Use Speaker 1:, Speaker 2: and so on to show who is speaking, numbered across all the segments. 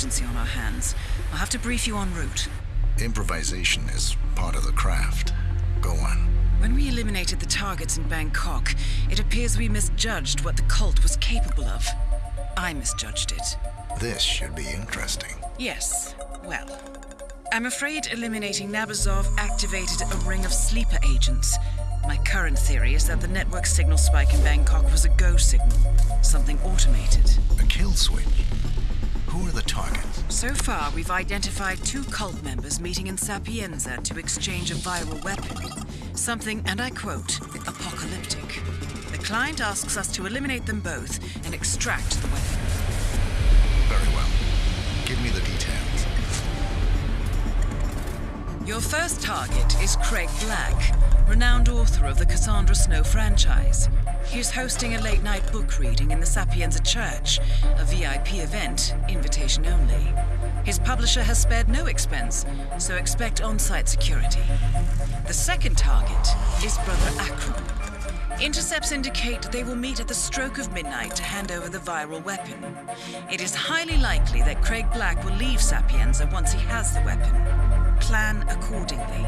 Speaker 1: emergency on our hands. I'll have to brief you en route.
Speaker 2: Improvisation is part of the craft. Go on.
Speaker 1: When we eliminated the targets in Bangkok, it appears we misjudged what the cult was capable of. I misjudged it.
Speaker 2: This should be interesting.
Speaker 1: Yes, well. I'm afraid eliminating Nabazov activated a ring of sleeper agents. My current theory is that the network signal spike in Bangkok was a go signal, something automated.
Speaker 2: A kill switch? Who are the targets?
Speaker 1: So far, we've identified two cult members meeting in Sapienza to exchange a viral weapon. Something, and I quote, apocalyptic. The client asks us to eliminate them both and extract the weapon.
Speaker 2: Very well. Give me the details.
Speaker 1: Your first target is Craig Black, renowned author of the Cassandra Snow franchise. He's hosting a late night book reading in the Sapienza Church, a VIP event, invitation only. His publisher has spared no expense, so expect on site security. The second target is Brother Akram. Intercepts indicate they will meet at the stroke of midnight to hand over the viral weapon. It is highly likely that Craig Black will leave Sapienza once he has the weapon. Plan accordingly.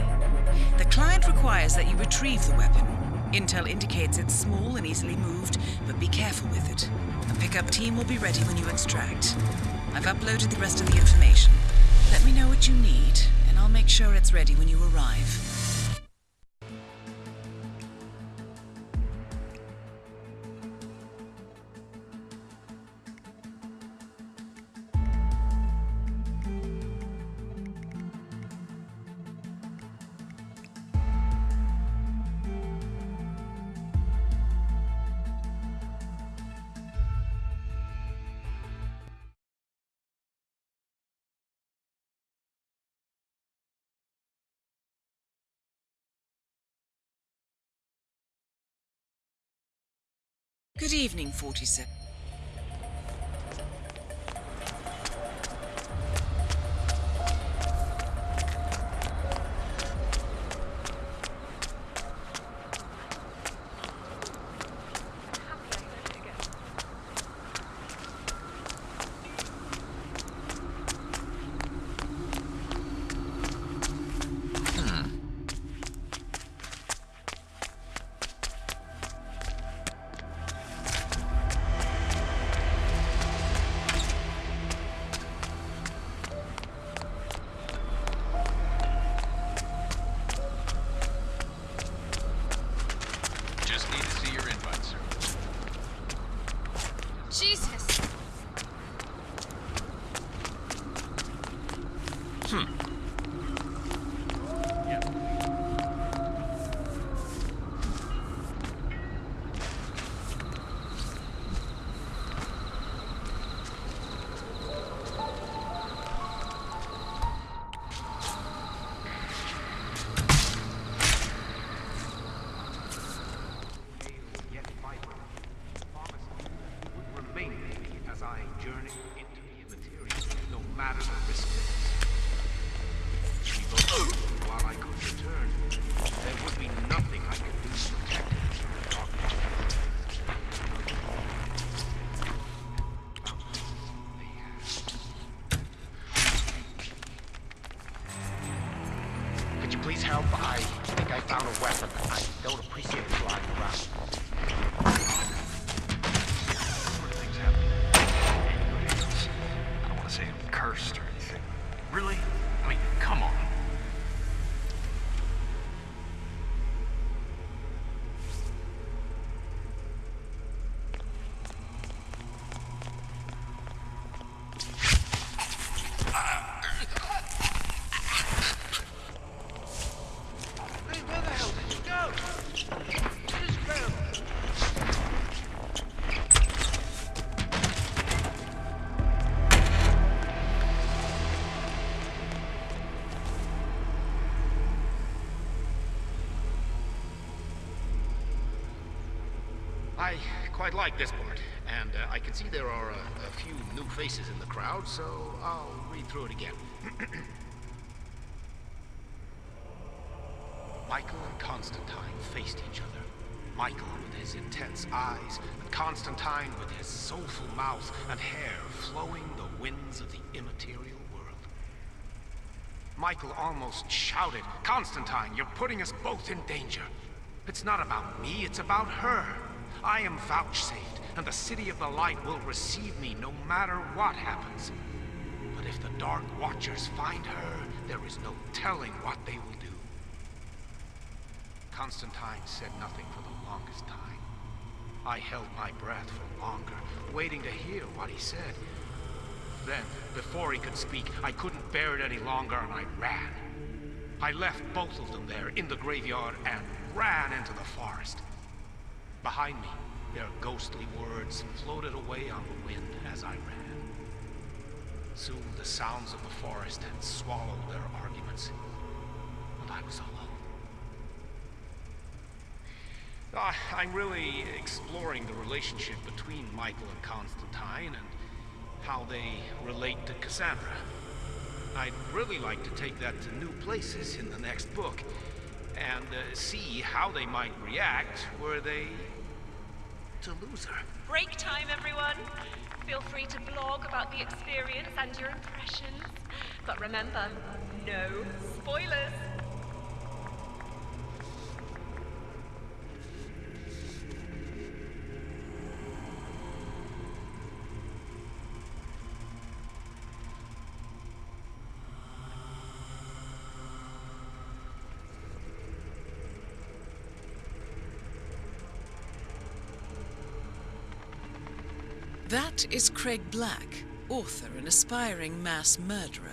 Speaker 1: The client requires that you retrieve the weapon. Intel indicates it's small and easily moved, but be careful with it. The pickup team will be ready when you extract. I've uploaded the rest of the information. Let me know what you need, and I'll make sure it's ready when you arrive. Good evening, 47.
Speaker 3: Say I'm cursed or anything. Really? I mean, come on.
Speaker 4: Quite like this part, and uh, I can see there are a, a few new faces in the crowd, so I'll read through it again. Michael and Constantine faced each other.
Speaker 5: Michael with his intense eyes, and Constantine with his soulful mouth and hair flowing the winds of the immaterial world. Michael almost shouted, Constantine, you're putting us both in danger. It's not about me, it's about her. I am vouchsafed, and the City of the Light will receive me no matter what happens. But if the Dark Watchers find her, there is no telling what they will do. Constantine said nothing for the longest time. I held my breath for longer, waiting to hear what he said. Then, before he could speak, I couldn't bear it any longer and I ran. I left both of them there in the graveyard and ran into the forest. Behind me, their ghostly words floated away on the wind as I ran. Soon the sounds of the forest had swallowed their arguments, and I was alone. Uh, I'm really exploring the relationship between Michael and Constantine and how they relate to Cassandra. I'd really like to take that to new places in the next book and uh, see how they might react were they to lose her.
Speaker 6: Break time, everyone. Feel free to blog about the experience and your impressions. But remember, no spoilers.
Speaker 1: That is Craig Black, author and aspiring mass murderer.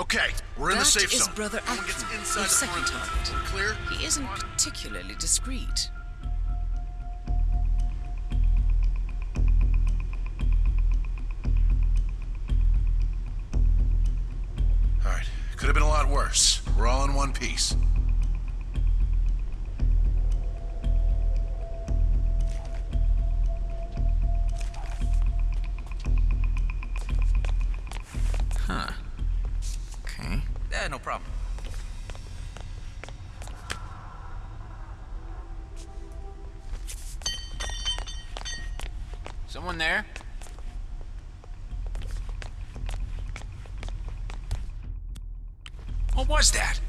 Speaker 2: Okay, we're in
Speaker 1: That
Speaker 2: the safe
Speaker 1: is
Speaker 2: zone.
Speaker 1: Brother
Speaker 2: No one gets
Speaker 1: Akram,
Speaker 2: inside
Speaker 1: your
Speaker 2: the
Speaker 1: second target.
Speaker 2: Clear?
Speaker 1: He isn't particularly discreet.
Speaker 2: All right, could have been a lot worse. We're all in one piece.
Speaker 7: Yeah, no problem. Someone there?
Speaker 2: What was that?